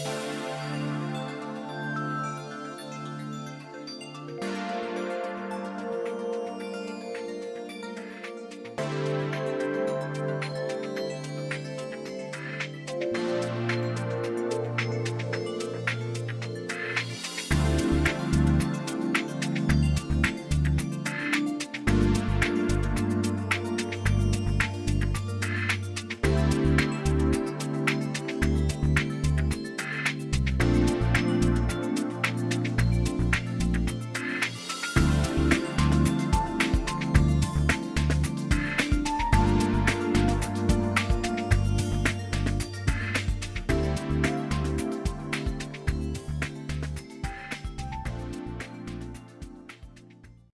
you